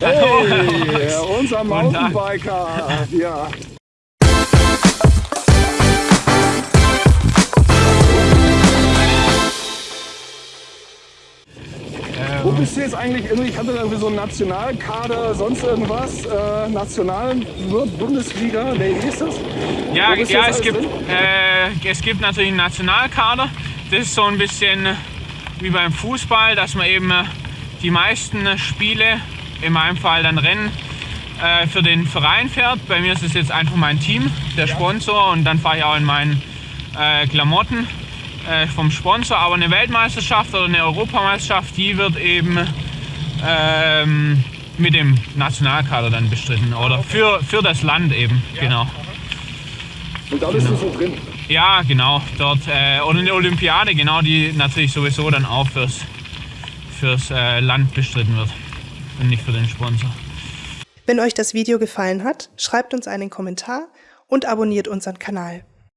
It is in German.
Hey, unser Mountainbiker. Ja. Wo bist du jetzt eigentlich? Ich hatte irgendwie so einen Nationalkader, sonst irgendwas. Äh, National Bundesliga, nee, wie ist das? Ja, ja es, gibt, äh, es gibt natürlich einen Nationalkader. Das ist so ein bisschen wie beim Fußball, dass man eben äh, die meisten Spiele, in meinem Fall dann Rennen, äh, für den Verein fährt. Bei mir ist es jetzt einfach mein Team, der Sponsor und dann fahre ich auch in meinen äh, Klamotten äh, vom Sponsor, aber eine Weltmeisterschaft oder eine Europameisterschaft, die wird eben ähm, mit dem Nationalkader dann bestritten oder für, für das Land eben, ja. genau. Und da bist genau. du so drin? Ja, genau, dort. Äh, oder eine Olympiade, genau, die natürlich sowieso dann auch fürs, fürs äh, Land bestritten wird und nicht für den Sponsor. Wenn euch das Video gefallen hat, schreibt uns einen Kommentar und abonniert unseren Kanal.